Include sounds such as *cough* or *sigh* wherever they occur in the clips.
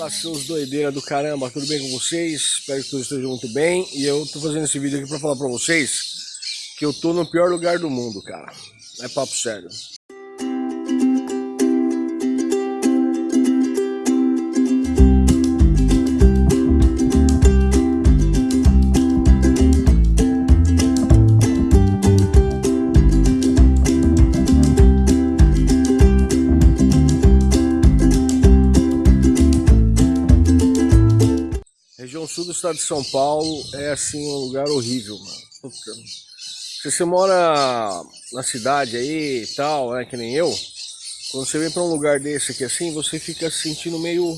Fala seus doideiras do caramba, tudo bem com vocês? Espero que todos estejam muito bem. E eu tô fazendo esse vídeo aqui pra falar pra vocês que eu tô no pior lugar do mundo, cara. É papo sério. Estado de São Paulo é assim um lugar horrível, mano. Puta. Se você mora na cidade aí e tal, né, que nem eu, quando você vem para um lugar desse aqui assim, você fica se sentindo meio...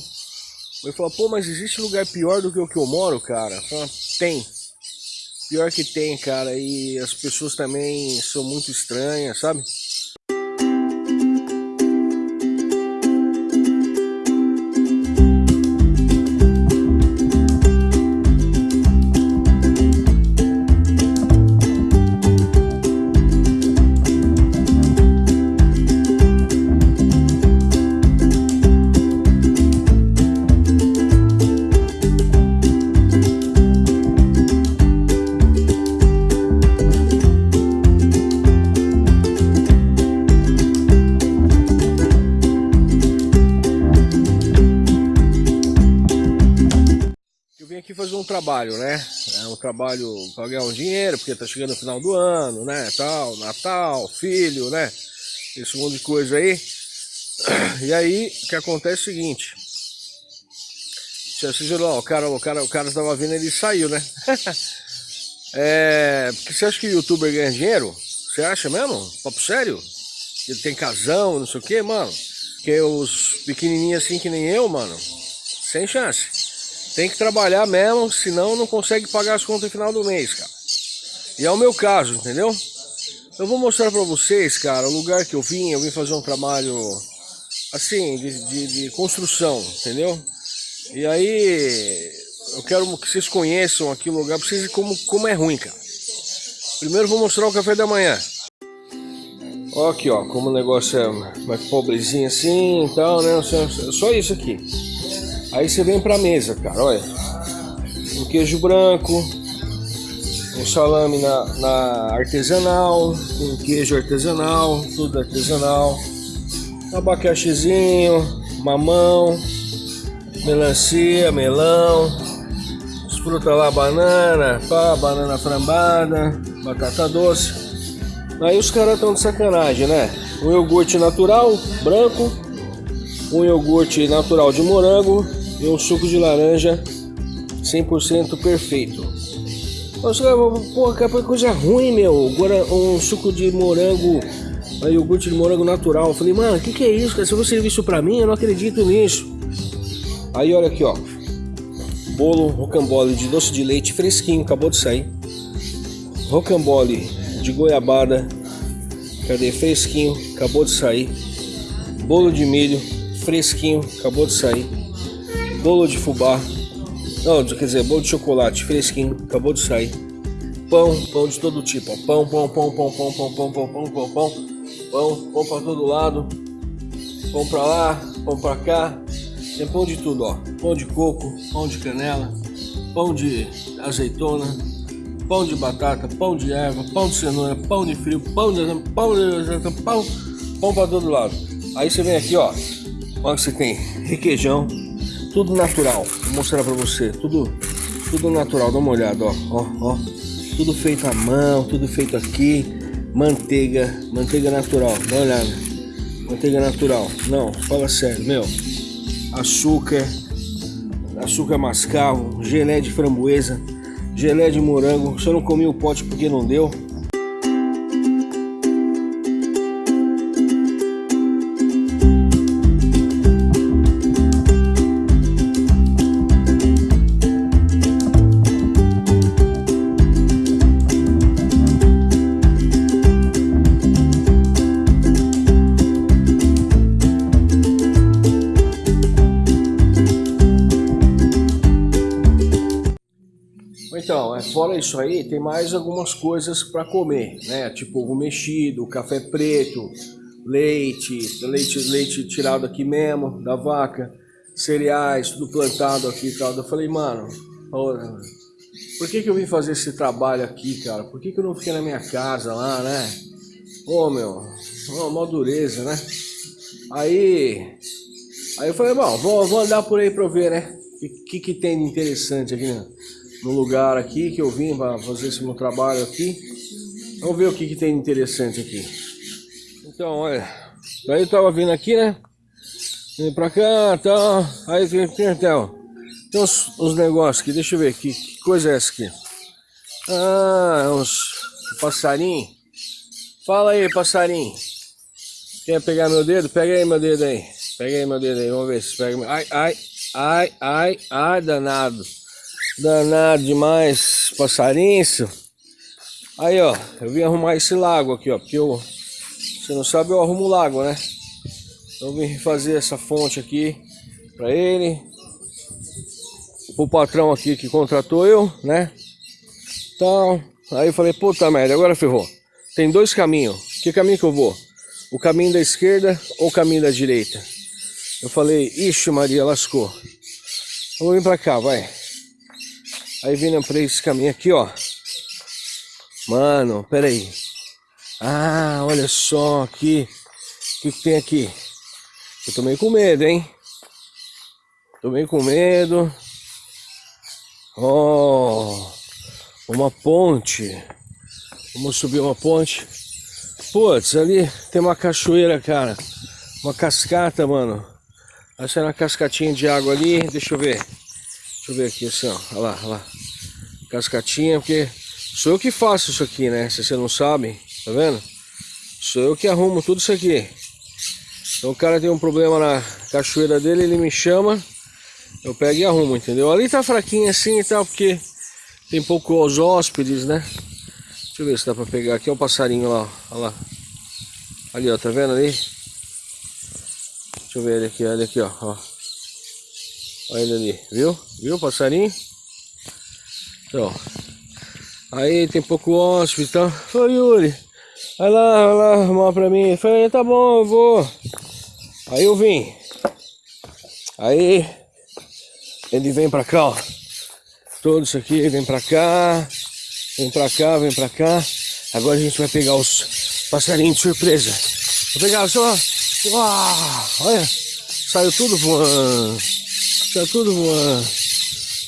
Eu falo, pô, mas existe lugar pior do que o que eu moro, cara? Falo, tem. Pior que tem, cara, e as pessoas também são muito estranhas, sabe? Vim aqui fazer um trabalho, né? É um trabalho para ganhar um dinheiro, porque tá chegando o final do ano, né? Tal, Natal, filho, né? Esse monte de coisa aí. E aí, o que acontece é o seguinte. Você viu lá, o cara, o cara, o cara tava vindo ele saiu, né? *laughs* é, porque você acha que o youtuber ganha dinheiro? Você acha mesmo? Papo sério? Ele tem casão, não sei o que, mano? Que os pequenininhos assim que nem eu, mano, sem chance. Tem que trabalhar mesmo, senão não consegue pagar as contas no final do mês, cara. E é o meu caso, entendeu? Eu vou mostrar pra vocês, cara, o lugar que eu vim. Eu vim fazer um trabalho, assim, de, de, de construção, entendeu? E aí, eu quero que vocês conheçam aqui o lugar, pra vocês verem como, como é ruim, cara. Primeiro vou mostrar o café da manhã. Ó aqui, ó, como o negócio é mais pobrezinho assim e tal, né? Só isso aqui. Aí você vem pra mesa, cara, olha. Um queijo branco, um salame na, na artesanal, um queijo artesanal, tudo artesanal. Abacaxizinho, mamão, melancia, melão, as frutas lá, banana, pá, banana frambada, batata doce. Aí os caras estão de sacanagem, né? Um iogurte natural, branco, um iogurte natural de morango e um suco de laranja 100% perfeito. Porra, que coisa ruim, meu. Agora um suco de morango, iogurte de morango natural. Eu falei, mano, o que, que é isso, cara? Se você servir isso pra mim, eu não acredito nisso. Aí olha aqui, ó. Bolo rocambole de doce de leite fresquinho, acabou de sair. Rocambole de goiabada. Cadê? Fresquinho, acabou de sair. Bolo de milho, fresquinho, acabou de sair bolo de fubá, não, quer dizer, bolo de chocolate fresquinho, acabou de sair. Pão, pão de todo tipo, ó. pão, pão, pão, pão, pão, pão, pão, pão, pão, pão, pão, pão, pão para todo lado, pão para lá, pão para cá, tem pão de tudo, ó. Pão de coco, pão de canela, pão de azeitona, pão de batata, pão de erva, pão de cenoura, pão de frio, pão de pão de pão, pão para todo lado. Aí você vem aqui, ó, olha que você tem requeijão, tudo natural. Vou mostrar pra você. Tudo, tudo natural. Dá uma olhada, ó. Ó, ó. Tudo feito à mão, tudo feito aqui. Manteiga, manteiga natural. Dá uma olhada. Manteiga natural. Não, fala sério, meu. Açúcar, açúcar mascavo, gelé de framboesa, gelé de morango. Só não comi o pote porque não deu. Então, é, fora isso aí, tem mais algumas coisas para comer, né? Tipo ovo mexido, café preto, leite, leite, leite tirado aqui mesmo, da vaca, cereais, tudo plantado aqui e tal. Eu falei, mano, por que que eu vim fazer esse trabalho aqui, cara? Por que que eu não fiquei na minha casa lá, né? Ô, meu, uma, uma dureza, né? Aí, aí eu falei, bom, vou, vou andar por aí pra eu ver, né? O que, que, que tem de interessante aqui né? No lugar aqui que eu vim pra fazer esse meu trabalho aqui. Vamos ver o que, que tem interessante aqui. Então, olha, daí eu tava vindo aqui, né? Vim pra cá tal. Aí tem, tem, tem uns, uns negócios aqui, deixa eu ver aqui. Que coisa é essa aqui? Ah, uns passarinho. Fala aí, passarinho. Quer pegar meu dedo? Pega aí meu dedo aí. Pega aí meu dedo aí, vamos ver se pega. Ai, ai, ai, ai, ai, danado. Danado demais, passarinho. Aí, ó, eu vim arrumar esse lago aqui, ó, porque eu, você não sabe, eu arrumo o lago, né? Então eu vim fazer essa fonte aqui pra ele. O patrão aqui que contratou eu, né? Então, aí eu falei, puta merda, agora ferrou. Tem dois caminhos. Que caminho que eu vou? o caminho da esquerda ou o caminho da direita. Eu falei, ixi Maria, lascou. Vamos vir pra cá, vai. Aí vindo pra esse caminho aqui, ó. Mano, pera aí. Ah, olha só aqui. O que, que tem aqui? Eu tô meio com medo, hein? Tô meio com medo. Oh, uma ponte. Vamos subir uma ponte. Putz, ali tem uma cachoeira, cara. Uma cascata, mano. Acho que é uma cascatinha de água ali. Deixa eu ver. Deixa eu ver aqui assim, ó. Olha lá, olha lá. Cascatinha, porque sou eu que faço isso aqui, né? Se você não sabe, tá vendo? Sou eu que arrumo tudo isso aqui. Então o cara tem um problema na cachoeira dele, ele me chama, eu pego e arrumo, entendeu? Ali tá fraquinho assim e tal, porque tem poucos hóspedes, né? Deixa eu ver se dá pra pegar aqui, é um passarinho lá, olha lá. Ali, ó, tá vendo ali? Deixa eu ver ele aqui, olha aqui, ó, ó. Olha ele ali, viu? Viu passarinho? Então, aí tem pouco hóspede e tal. Ô Yuri, vai lá, vai lá arrumar pra mim. Eu falei, tá bom, eu vou. Aí eu vim. Aí ele vem pra cá, ó. Todo isso aqui vem pra cá. Vem pra cá, vem pra cá. Agora a gente vai pegar os passarinhos de surpresa. Vou pegar só. Uau, olha, saiu tudo voando. Saiu tudo voando.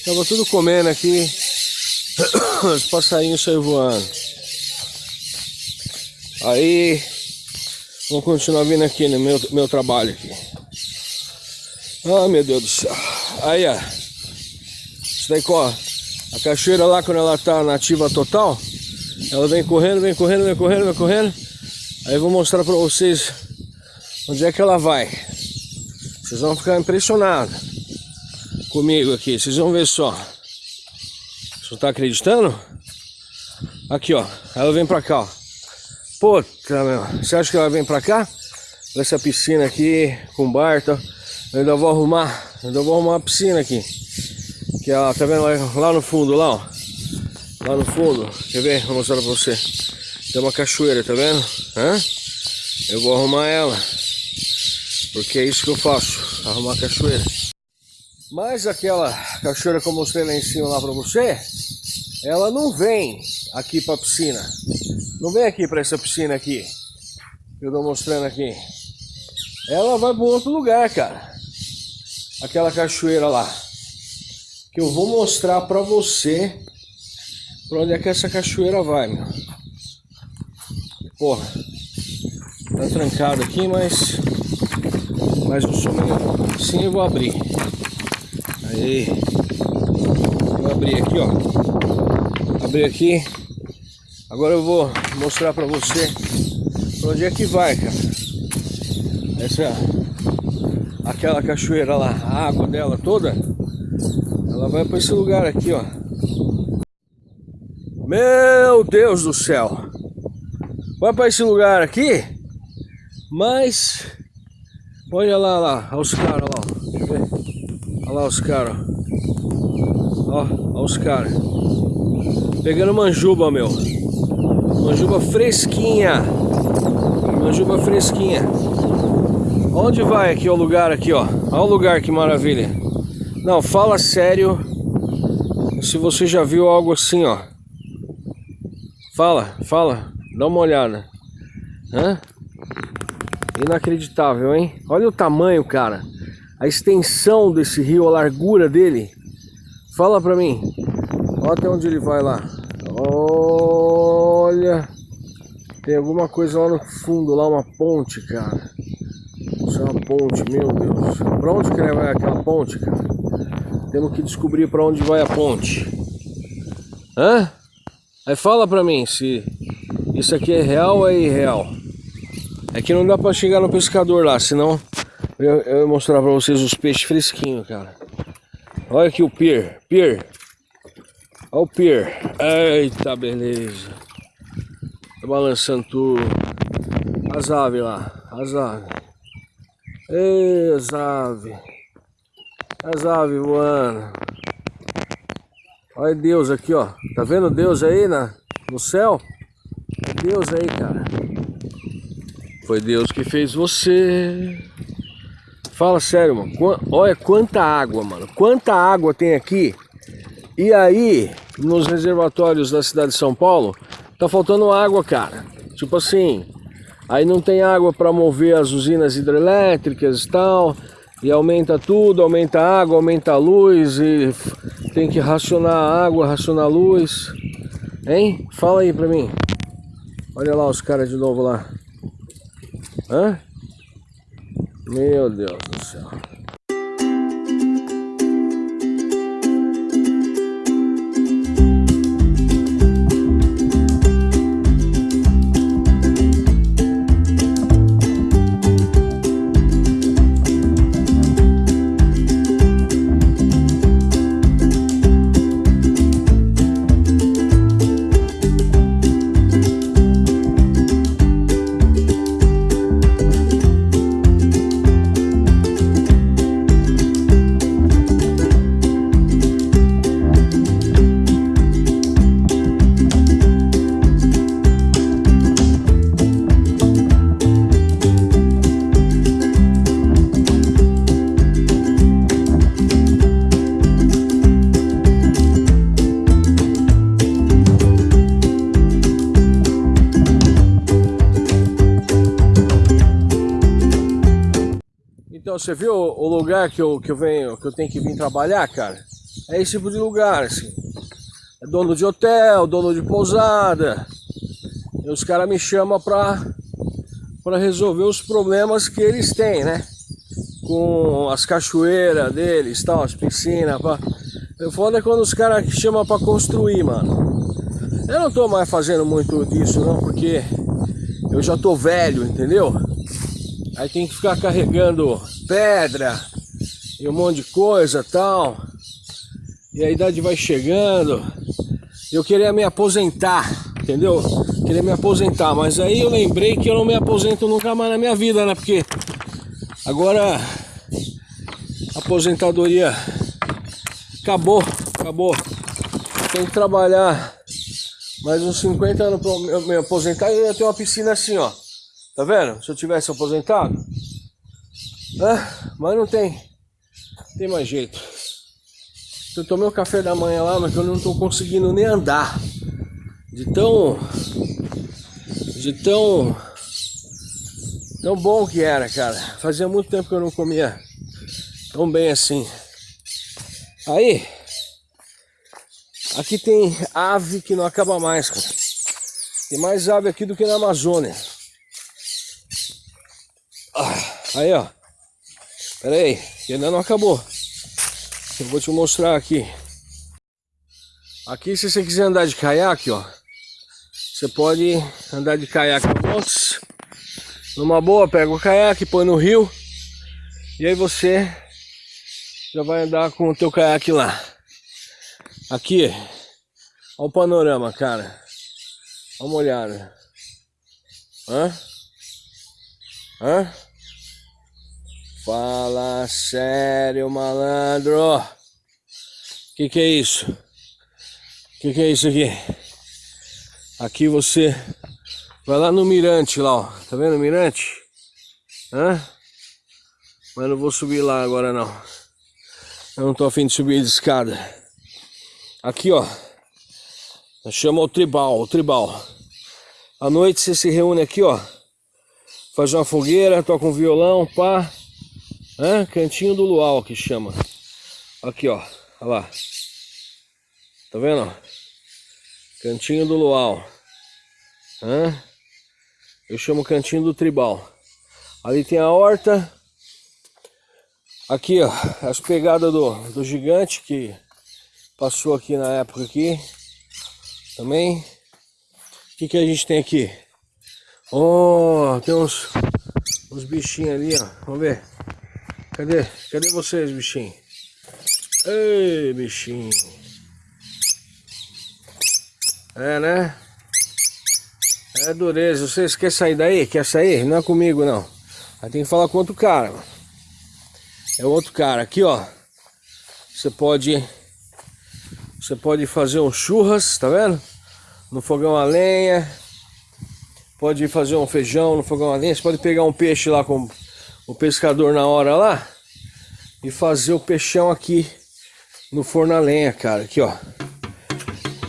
Tava tudo comendo aqui. *coughs* Os passarinhos saíram voando. Aí, vamos continuar vindo aqui no meu, meu trabalho aqui. Ah, meu Deus do céu. Aí, ó. Isso daí corre. A cachoeira lá, quando ela tá nativa total, ela vem correndo, vem correndo, vem correndo, vem correndo. Aí eu vou mostrar pra vocês onde é que ela vai. Vocês vão ficar impressionados comigo aqui. Vocês vão ver só. Você não tá acreditando? Aqui, ó. Ela vem pra cá, ó. Puta, meu. Você acha que ela vem pra cá? Essa piscina aqui, com bar, tá? Eu ainda vou arrumar. Eu ainda vou arrumar a piscina aqui. Que ela, tá vendo lá, lá no fundo, lá, ó. Lá no fundo, quer ver? Vou mostrar pra você. Tem uma cachoeira, tá vendo? Hã? Eu vou arrumar ela. Porque é isso que eu faço, arrumar a cachoeira. Mas aquela cachoeira que eu mostrei lá em cima lá pra você, ela não vem aqui pra piscina. Não vem aqui pra essa piscina aqui. Que eu tô mostrando aqui. Ela vai para outro lugar, cara. Aquela cachoeira lá que eu vou mostrar para você para onde é que essa cachoeira vai, meu. Porra, tá trancado aqui, mas mas sou meio sim eu vou abrir. Aí, vou abrir aqui, ó. Abrir aqui. Agora eu vou mostrar para você pra onde é que vai, cara. Essa aquela cachoeira lá, a água dela toda ela vai para esse lugar aqui, ó. Meu Deus do céu. Vai para esse lugar aqui. Mas... Olha lá, lá. Olha os caras lá. Olha lá os caras. Ó, olha os caras. Pegando manjuba, meu. Manjuba fresquinha. Manjuba fresquinha. Onde vai aqui o lugar aqui, ó? Olha o lugar que maravilha. Não, fala sério. Se você já viu algo assim, ó. Fala, fala. Dá uma olhada. Hã? Inacreditável, hein? Olha o tamanho, cara. A extensão desse rio, a largura dele. Fala pra mim. Olha até onde ele vai lá. Olha. Tem alguma coisa lá no fundo, lá uma ponte, cara. Isso é uma ponte, meu Deus. Pra onde que vai aquela ponte, cara? Temos que descobrir pra onde vai a ponte. Hã? Aí fala pra mim se isso aqui é real ou é irreal. É que não dá pra chegar no pescador lá, senão eu, eu ia mostrar pra vocês os peixes fresquinhos, cara. Olha aqui o pier, pier. Olha o pier. Eita, beleza. Tá balançando tudo. As aves lá, as aves. Ei, as aves. As aves voando. Olha Deus aqui, ó. Tá vendo Deus aí na, no céu? Deus aí, cara. Foi Deus que fez você. Fala sério, mano. Olha quanta água, mano. Quanta água tem aqui. E aí, nos reservatórios da cidade de São Paulo, tá faltando água, cara. Tipo assim, aí não tem água para mover as usinas hidrelétricas e tal. E aumenta tudo, aumenta a água, aumenta a luz e tem que racionar a água, racionar a luz. Hein? Fala aí pra mim. Olha lá os caras de novo lá. Hã? Meu Deus do céu. Você viu o lugar que eu, que eu venho, que eu tenho que vir trabalhar, cara? É esse tipo de lugar, assim. É dono de hotel, dono de pousada. E os caras me chamam pra, pra resolver os problemas que eles têm, né? Com as cachoeiras deles, tal, as piscinas. Pra... O foda é quando os caras chamam pra construir, mano. Eu não tô mais fazendo muito disso, não, porque eu já tô velho, entendeu? Aí tem que ficar carregando pedra e um monte de coisa tal. E a idade vai chegando. Eu queria me aposentar, entendeu? Queria me aposentar, mas aí eu lembrei que eu não me aposento nunca mais na minha vida, né? Porque agora a aposentadoria acabou, acabou. Tem que trabalhar mais uns 50 anos para me aposentar e eu ia ter uma piscina assim, ó. Tá vendo? Se eu tivesse aposentado. Ah, mas não tem. Tem mais jeito. Eu tomei o café da manhã lá, mas eu não tô conseguindo nem andar. De tão. De tão. Tão bom que era, cara. Fazia muito tempo que eu não comia tão bem assim. Aí. Aqui tem ave que não acaba mais, cara. Tem mais ave aqui do que na Amazônia. Ah, aí, ó. Pera aí, que ainda não acabou. Eu vou te mostrar aqui. Aqui, se você quiser andar de caiaque, ó. Você pode andar de caiaque montes. Numa boa, pega o caiaque, põe no rio. E aí você já vai andar com o teu caiaque lá. Aqui, olha o panorama, cara. Dá uma olhada. Hã? Hã? Fala sério, malandro. Que que é isso? Que que é isso aqui? Aqui você vai lá no mirante lá, ó. Tá vendo o mirante? Hã? Mas não vou subir lá agora não. Eu não tô afim de subir de escada. Aqui, ó. Chama o tribal, o tribal. À noite você se reúne aqui, ó. Faz uma fogueira, toca um violão, pá. Hã? Cantinho do luau que chama. Aqui, ó. Olha lá. Tá vendo? Cantinho do luau. Hã? Eu chamo cantinho do tribal. Ali tem a horta. Aqui, ó. As pegadas do, do gigante que passou aqui na época aqui. Também. O que, que a gente tem aqui? Oh, tem uns, uns bichinhos ali, ó. Vamos ver. Cadê? Cadê vocês, bichinho? Ei, bichinho. É, né? É dureza. Vocês querem sair daí? Quer sair? Não é comigo, não. Aí tem que falar com outro cara. É outro cara. Aqui, ó. Você pode... Você pode fazer um churras, tá vendo? No fogão a lenha. Pode fazer um feijão no fogão a lenha. Você pode pegar um peixe lá com o pescador na hora lá e fazer o peixão aqui no forno a lenha, cara. Aqui, ó.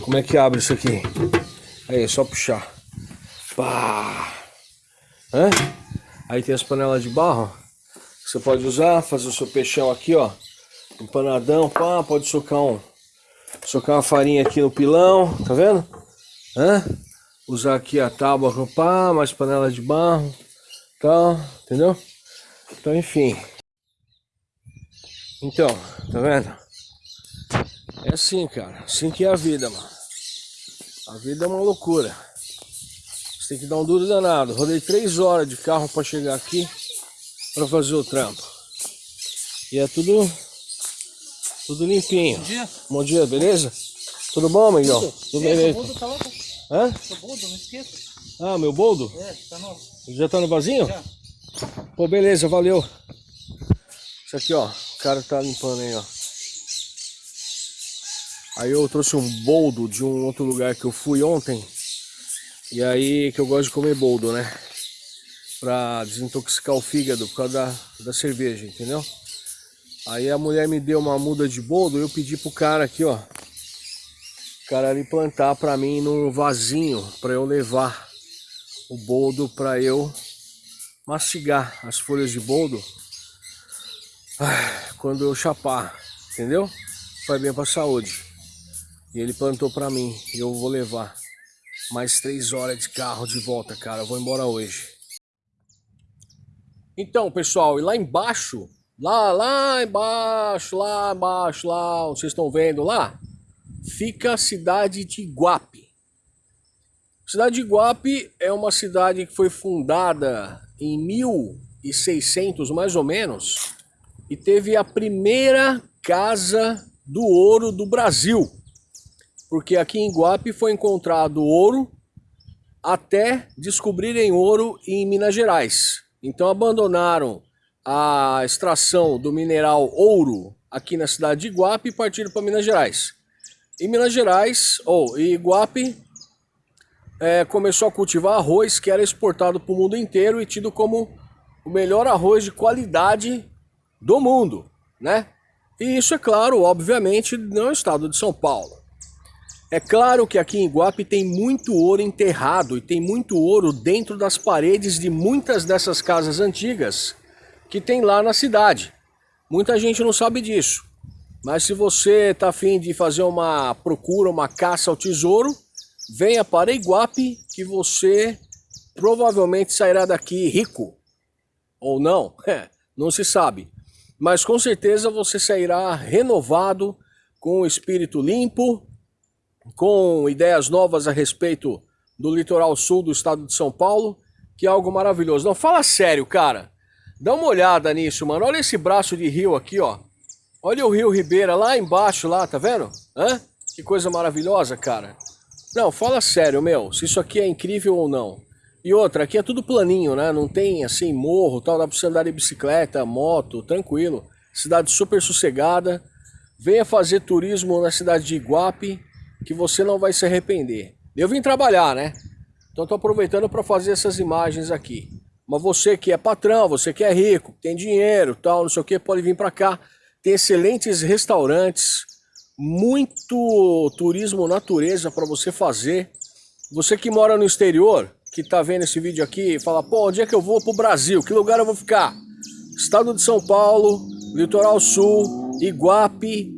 Como é que abre isso aqui? Aí, é só puxar. Pá. Hã? Aí tem as panelas de barro. Você pode usar, fazer o seu peixão aqui, ó. Empanadão, pá. Pode socar um... Socar uma farinha aqui no pilão, tá vendo? Hã? Usar aqui a tábua, pá, mais panela de barro, tal, entendeu? Então, enfim. Então, tá vendo? É assim, cara. Assim que é a vida, mano. A vida é uma loucura. Você tem que dar um duro danado. Rodei três horas de carro para chegar aqui para fazer o trampo. E é tudo tudo limpinho. Bom dia. Bom dia, beleza? Tudo bom, Miguel? Tudo, tudo beleza? Tá lá, Hã? Seu boldo, não esqueça. Ah, meu boldo? É, tá novo. Já tá no vasinho? Já. Pô, beleza, valeu. Isso aqui, ó. O cara tá limpando aí, ó. Aí eu trouxe um boldo de um outro lugar que eu fui ontem. E aí que eu gosto de comer boldo, né? Pra desintoxicar o fígado por causa da, da cerveja, entendeu? Aí a mulher me deu uma muda de boldo, eu pedi pro cara aqui, ó. O cara ali plantar pra mim num vasinho pra eu levar o boldo pra eu mastigar as folhas de boldo ah, quando eu chapar, entendeu? Faz bem pra saúde. E ele plantou pra mim e eu vou levar mais três horas de carro de volta, cara. Eu vou embora hoje. Então, pessoal, e lá embaixo, lá, lá embaixo, lá embaixo, lá, vocês estão vendo lá, fica a cidade de Iguape. A cidade de Iguape é uma cidade que foi fundada em 1600 mais ou menos e teve a primeira casa do ouro do Brasil. Porque aqui em Iguape foi encontrado ouro até descobrirem ouro em Minas Gerais. Então abandonaram a extração do mineral ouro aqui na cidade de Iguape e partiram para Minas Gerais. Em Minas Gerais, ou em Iguape, é, começou a cultivar arroz que era exportado para o mundo inteiro e tido como o melhor arroz de qualidade do mundo, né? E isso é claro, obviamente, no estado de São Paulo. É claro que aqui em Iguape tem muito ouro enterrado e tem muito ouro dentro das paredes de muitas dessas casas antigas que tem lá na cidade. Muita gente não sabe disso. Mas se você está afim de fazer uma procura, uma caça ao tesouro, venha para Iguape que você provavelmente sairá daqui rico. Ou não, *laughs* é, não se sabe. Mas com certeza você sairá renovado, com o espírito limpo, com ideias novas a respeito do litoral sul do estado de São Paulo, que é algo maravilhoso. Não, fala sério, cara. Dá uma olhada nisso, mano. Olha esse braço de rio aqui, ó. Olha o rio Ribeira lá embaixo, lá, tá vendo? Hã? Que coisa maravilhosa, cara. Não, fala sério, meu, se isso aqui é incrível ou não. E outra, aqui é tudo planinho, né? Não tem, assim, morro, tal, dá pra você andar de bicicleta, moto, tranquilo. Cidade super sossegada. Venha fazer turismo na cidade de Iguape, que você não vai se arrepender. Eu vim trabalhar, né? Então tô aproveitando para fazer essas imagens aqui. Mas você que é patrão, você que é rico, tem dinheiro, tal, não sei o que, pode vir para cá. Tem excelentes restaurantes, muito turismo natureza para você fazer. Você que mora no exterior, que tá vendo esse vídeo aqui, fala, pô, onde é que eu vou pro Brasil? Que lugar eu vou ficar? Estado de São Paulo, Litoral Sul, Iguape,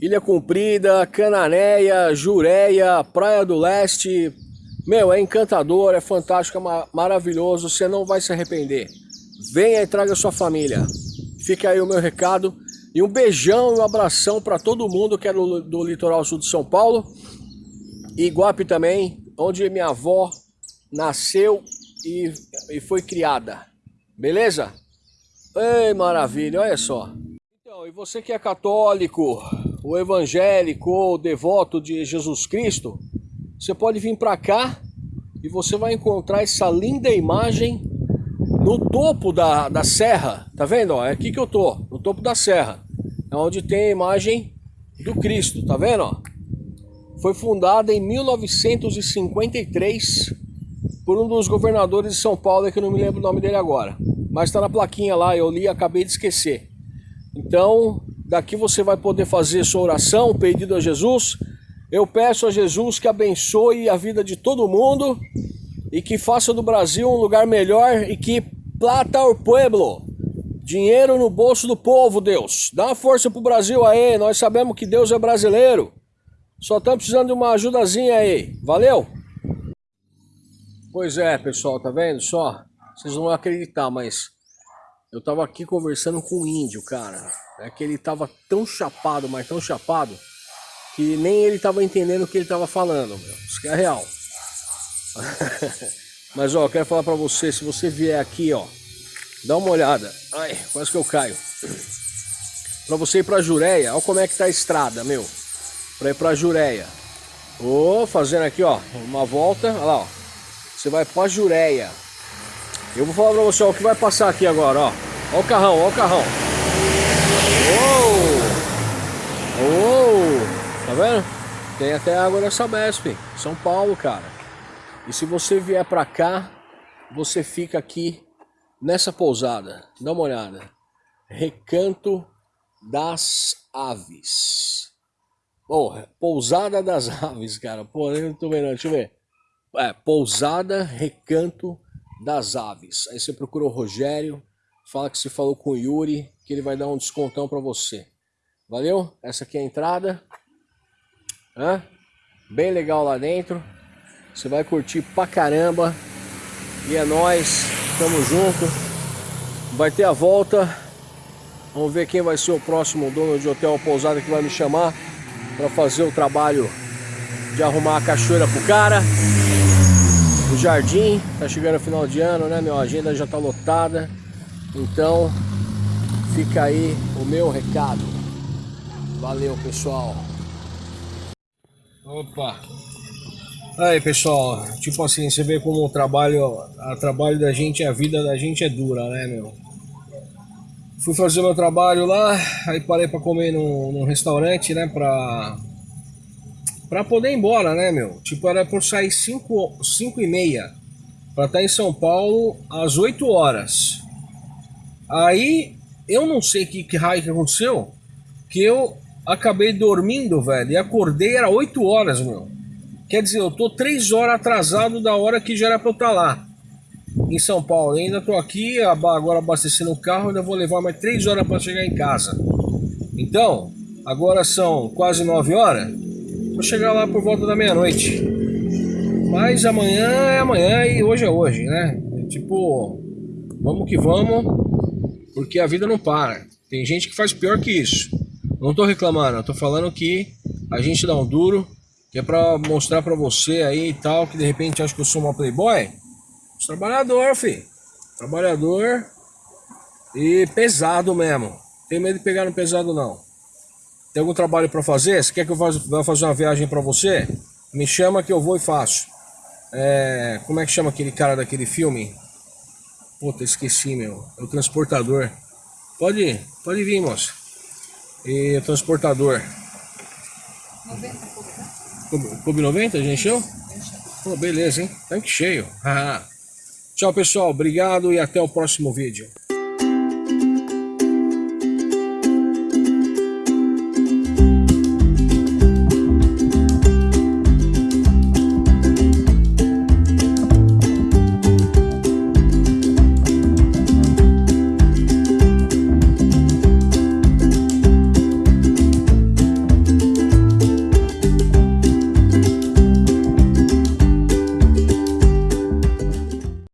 Ilha Comprida, Cananéia, Jureia, Praia do Leste. Meu, é encantador, é fantástico, é maravilhoso, você não vai se arrepender. Venha e traga sua família. Fica aí o meu recado. E um beijão e um abração para todo mundo que é do, do litoral sul de São Paulo. E Iguape também, onde minha avó nasceu e, e foi criada. Beleza? Ei, maravilha, olha só. Então, e você que é católico, o evangélico ou devoto de Jesus Cristo, você pode vir para cá e você vai encontrar essa linda imagem no topo da, da serra, tá vendo? É aqui que eu tô, no topo da serra. É onde tem a imagem do Cristo, tá vendo? Foi fundada em 1953 por um dos governadores de São Paulo, que eu não me lembro o nome dele agora. Mas está na plaquinha lá, eu li e acabei de esquecer. Então, daqui você vai poder fazer sua oração, pedido a Jesus. Eu peço a Jesus que abençoe a vida de todo mundo e que faça do Brasil um lugar melhor e que plata ao pueblo. Dinheiro no bolso do povo, Deus. Dá uma força pro Brasil aí, nós sabemos que Deus é brasileiro. Só estamos precisando de uma ajudazinha aí. Valeu? Pois é, pessoal, tá vendo só? Vocês não vão acreditar, mas eu tava aqui conversando com um índio, cara. É que ele tava tão chapado, mas tão chapado, que nem ele tava entendendo o que ele tava falando, meu. Isso que é real. *laughs* Mas ó, eu quero falar pra você, se você vier aqui, ó, dá uma olhada. Ai, quase que eu caio. Pra você ir pra Jureia, olha como é que tá a estrada, meu. Pra ir pra Jureia. Ô, fazendo aqui, ó, uma volta, olha lá, ó. Você vai pra Jureia. Eu vou falar pra você ó, o que vai passar aqui agora, ó. Ó o carrão, ó o carrão. Uou! Uou! Tá vendo? Tem até água nessa Besp, São Paulo, cara. E se você vier para cá, você fica aqui nessa pousada. Dá uma olhada. Recanto das Aves. Porra, pousada das *laughs* aves, cara. Pô, eu não tô vendo, deixa eu ver. É, pousada Recanto das Aves. Aí você procura o Rogério, fala que você falou com o Yuri, que ele vai dar um descontão para você. Valeu? Essa aqui é a entrada. Hã? Bem legal lá dentro. Você vai curtir pra caramba. E é nóis. Tamo junto. Vai ter a volta. Vamos ver quem vai ser o próximo dono de hotel ou pousada que vai me chamar para fazer o trabalho de arrumar a cachoeira pro cara. O jardim, tá chegando o final de ano, né? Minha agenda já tá lotada. Então, fica aí o meu recado. Valeu, pessoal. Opa! Aí pessoal, tipo assim, você vê como o trabalho, o trabalho da gente, a vida da gente é dura, né, meu? Fui fazer meu trabalho lá, aí parei pra comer num, num restaurante, né, pra, pra poder ir embora, né, meu? Tipo, era por sair 5 e meia, pra estar em São Paulo às 8 horas. Aí, eu não sei que, que raio que aconteceu, que eu acabei dormindo, velho, e acordei, era 8 horas, meu. Quer dizer, eu tô três horas atrasado da hora que já era pra eu estar tá lá. Em São Paulo. Eu ainda tô aqui, agora abastecendo o carro, ainda vou levar mais três horas para chegar em casa. Então, agora são quase nove horas. Vou chegar lá por volta da meia-noite. Mas amanhã é amanhã e hoje é hoje, né? Tipo, vamos que vamos, porque a vida não para. Tem gente que faz pior que isso. Não tô reclamando, eu tô falando que a gente dá um duro que é pra mostrar pra você aí e tal, que de repente acha que eu sou uma playboy. Trabalhador, fi. Trabalhador e pesado mesmo. Tem medo de pegar no pesado não. Tem algum trabalho pra fazer? Você quer que eu vá fazer uma viagem pra você? Me chama que eu vou e faço. É, como é que chama aquele cara daquele filme? Puta, esqueci, meu. É o transportador. Pode ir, pode vir, moça. E o transportador. 90 Clube 90, já encheu? Pô, beleza, hein? Tanque cheio. *laughs* Tchau, pessoal. Obrigado e até o próximo vídeo.